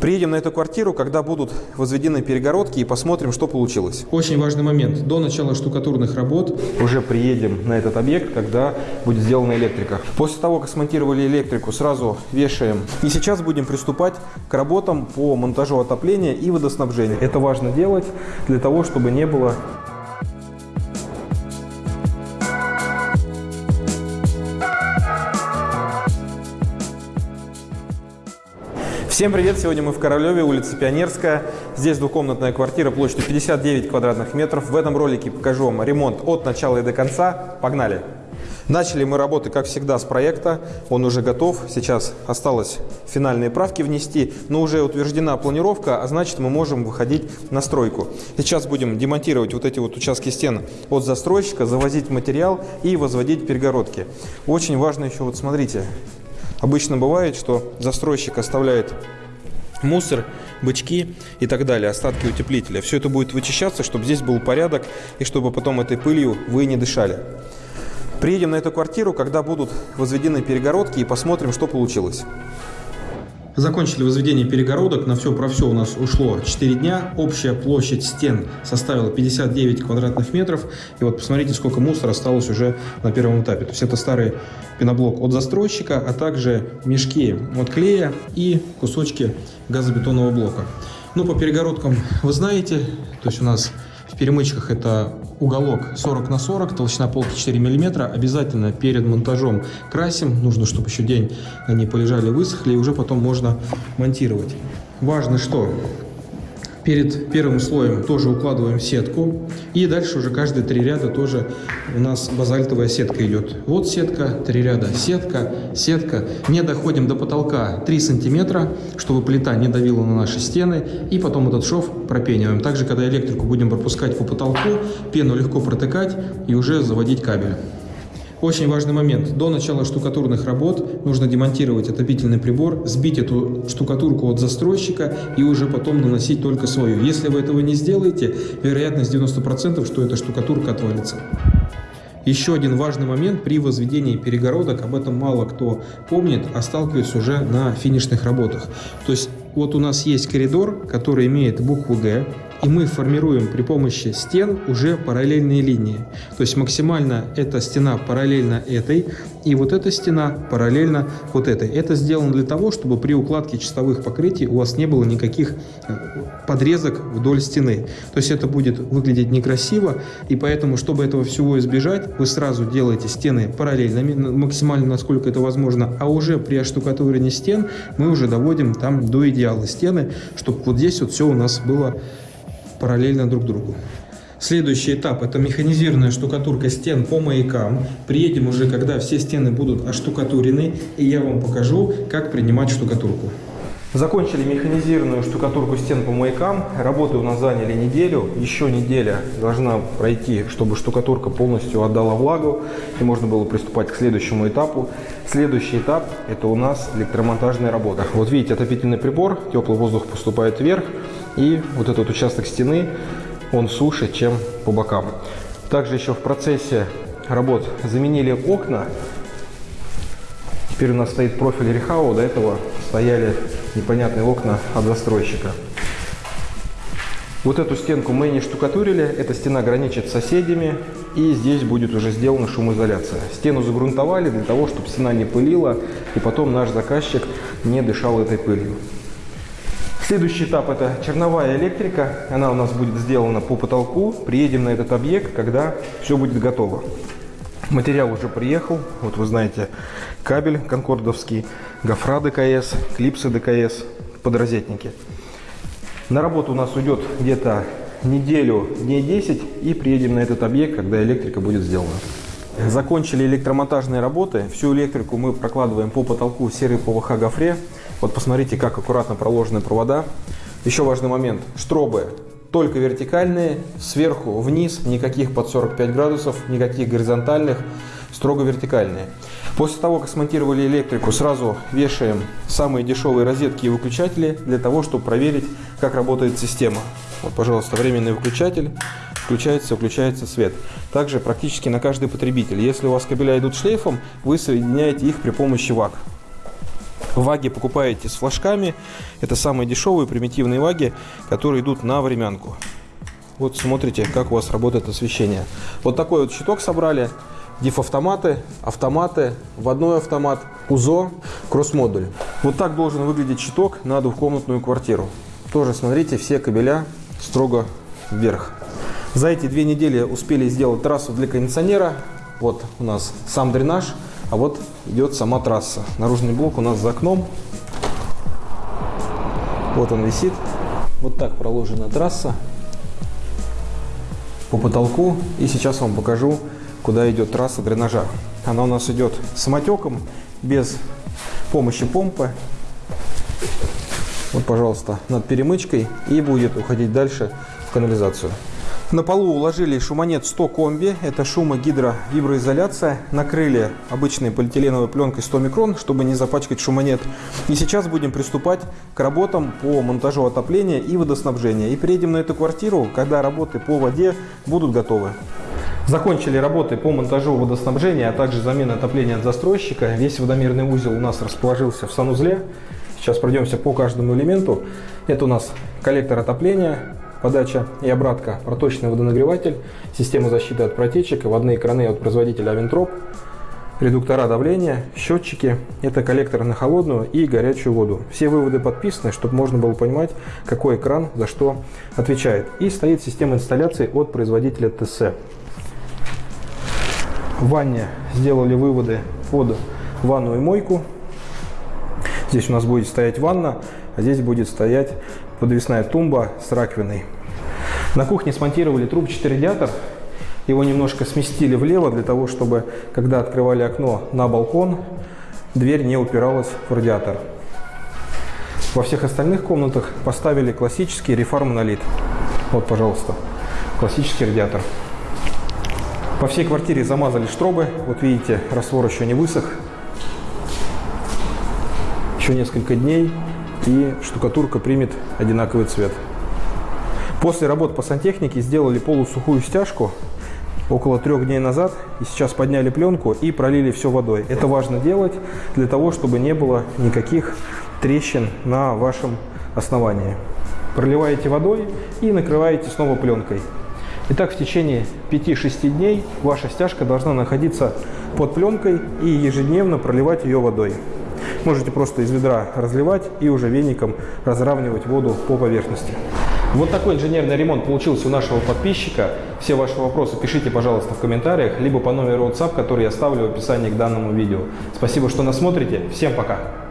Приедем на эту квартиру, когда будут возведены перегородки и посмотрим, что получилось. Очень важный момент. До начала штукатурных работ Уже приедем на этот объект, когда будет сделана электрика. После того, как смонтировали электрику, сразу вешаем. И сейчас будем приступать к работам по монтажу отопления и водоснабжения. Это важно делать для того, чтобы не было Всем привет! Сегодня мы в Королеве, улица Пионерская. Здесь двухкомнатная квартира площадью 59 квадратных метров. В этом ролике покажу вам ремонт от начала и до конца. Погнали! Начали мы работы, как всегда, с проекта. Он уже готов. Сейчас осталось финальные правки внести, но уже утверждена планировка, а значит мы можем выходить на стройку. Сейчас будем демонтировать вот эти вот участки стен от застройщика, завозить материал и возводить перегородки. Очень важно еще, вот смотрите, Обычно бывает, что застройщик оставляет мусор, бычки и так далее, остатки утеплителя. Все это будет вычищаться, чтобы здесь был порядок и чтобы потом этой пылью вы не дышали. Приедем на эту квартиру, когда будут возведены перегородки и посмотрим, что получилось. Закончили возведение перегородок. На все про все у нас ушло 4 дня. Общая площадь стен составила 59 квадратных метров. И вот посмотрите, сколько мусора осталось уже на первом этапе. То есть это старый пеноблок от застройщика, а также мешки от клея и кусочки газобетонного блока. Ну, по перегородкам вы знаете, то есть у нас в перемычках это уголок 40 на 40, толщина полки 4 мм. Обязательно перед монтажом красим. Нужно, чтобы еще день они полежали, высохли, и уже потом можно монтировать. Важно, что Перед первым слоем тоже укладываем сетку. И дальше уже каждые три ряда тоже у нас базальтовая сетка идет. Вот сетка, три ряда, сетка, сетка. Не доходим до потолка 3 сантиметра, чтобы плита не давила на наши стены. И потом этот шов пропениваем. Также, когда электрику будем пропускать по потолку, пену легко протыкать и уже заводить кабель. Очень важный момент. До начала штукатурных работ нужно демонтировать отопительный прибор, сбить эту штукатурку от застройщика и уже потом наносить только свою. Если вы этого не сделаете, вероятность 90%, что эта штукатурка отвалится. Еще один важный момент при возведении перегородок, об этом мало кто помнит, а сталкивается уже на финишных работах. То есть вот у нас есть коридор, который имеет букву «Г», и мы формируем при помощи стен уже параллельные линии. То есть максимально эта стена параллельна этой, и вот эта стена параллельно вот этой. Это сделано для того, чтобы при укладке чистовых покрытий у вас не было никаких э, подрезок вдоль стены. То есть это будет выглядеть некрасиво, и поэтому, чтобы этого всего избежать, вы сразу делаете стены параллельными, максимально насколько это возможно, а уже при оштукатуривании стен мы уже доводим там до идеала стены, чтобы вот здесь вот все у нас было параллельно друг другу. Следующий этап – это механизированная штукатурка стен по маякам. Приедем уже, когда все стены будут оштукатурены, и я вам покажу, как принимать штукатурку. Закончили механизированную штукатурку стен по маякам. Работы у нас заняли неделю. Еще неделя должна пройти, чтобы штукатурка полностью отдала влагу и можно было приступать к следующему этапу. Следующий этап – это у нас электромонтажная работа. Вот видите, отопительный прибор, теплый воздух поступает вверх. И вот этот участок стены, он суше, чем по бокам. Также еще в процессе работ заменили окна. Теперь у нас стоит профиль Рехау, до этого стояли непонятные окна от застройщика. Вот эту стенку мы не штукатурили, эта стена граничит с соседями, и здесь будет уже сделана шумоизоляция. Стену загрунтовали для того, чтобы стена не пылила, и потом наш заказчик не дышал этой пылью. Следующий этап – это черновая электрика. Она у нас будет сделана по потолку. Приедем на этот объект, когда все будет готово. Материал уже приехал. Вот вы знаете, кабель конкордовский, гофра ДКС, клипсы ДКС, подрозетники. На работу у нас уйдет где-то неделю, дней 10, и приедем на этот объект, когда электрика будет сделана. Закончили электромонтажные работы. Всю электрику мы прокладываем по потолку серой ПВХ гофре. Вот посмотрите, как аккуратно проложены провода. Еще важный момент. Штробы только вертикальные, сверху вниз, никаких под 45 градусов, никаких горизонтальных, строго вертикальные. После того, как смонтировали электрику, сразу вешаем самые дешевые розетки и выключатели для того, чтобы проверить, как работает система. Вот, пожалуйста, временный выключатель. Включается, выключается свет. Также практически на каждый потребитель. Если у вас кабеля идут шлейфом, вы соединяете их при помощи ВАК. Ваги покупаете с флажками. Это самые дешевые примитивные ваги, которые идут на времянку. Вот смотрите, как у вас работает освещение. Вот такой вот щиток собрали. Диф-автоматы, автоматы, вводной автомат, УЗО, кросс-модуль. Вот так должен выглядеть щиток на двухкомнатную квартиру. Тоже смотрите, все кабеля строго вверх. За эти две недели успели сделать трассу для кондиционера. Вот у нас сам дренаж, а вот идет сама трасса. Наружный блок у нас за окном. Вот он висит. Вот так проложена трасса по потолку. И сейчас вам покажу, куда идет трасса дренажа. Она у нас идет самотеком, без помощи помпы. Вот, пожалуйста, над перемычкой и будет уходить дальше в канализацию. На полу уложили шумонет 100 комби, это шумогидровиброизоляция. Накрыли обычной полиэтиленовой пленкой 100 микрон, чтобы не запачкать шумонет. И сейчас будем приступать к работам по монтажу отопления и водоснабжения. И приедем на эту квартиру, когда работы по воде будут готовы. Закончили работы по монтажу водоснабжения, а также замена отопления от застройщика. Весь водомерный узел у нас расположился в санузле. Сейчас пройдемся по каждому элементу. Это у нас коллектор отопления, подача и обратка, проточный водонагреватель, система защиты от протечек, водные краны от производителя Авентроп, редуктора давления, счетчики. Это коллекторы на холодную и горячую воду. Все выводы подписаны, чтобы можно было понимать, какой экран за что отвечает. И стоит система инсталляции от производителя ТС. В ванне сделали выводы под ванну и мойку. Здесь у нас будет стоять ванна, а здесь будет стоять подвесная тумба с раковиной. На кухне смонтировали трубчатый радиатор. Его немножко сместили влево для того, чтобы, когда открывали окно на балкон, дверь не упиралась в радиатор. Во всех остальных комнатах поставили классический рефар монолит. Вот, пожалуйста, классический радиатор. По всей квартире замазали штробы. Вот видите, раствор еще не высох. Еще несколько дней и штукатурка примет одинаковый цвет. После работ по сантехнике сделали полусухую стяжку около трех дней назад. И сейчас подняли пленку и пролили все водой. Это важно делать для того, чтобы не было никаких трещин на вашем основании. Проливаете водой и накрываете снова пленкой. Итак, в течение 5-6 дней ваша стяжка должна находиться под пленкой и ежедневно проливать ее водой. Можете просто из ведра разливать и уже веником разравнивать воду по поверхности. Вот такой инженерный ремонт получился у нашего подписчика. Все ваши вопросы пишите, пожалуйста, в комментариях, либо по номеру WhatsApp, который я оставлю в описании к данному видео. Спасибо, что нас смотрите. Всем пока!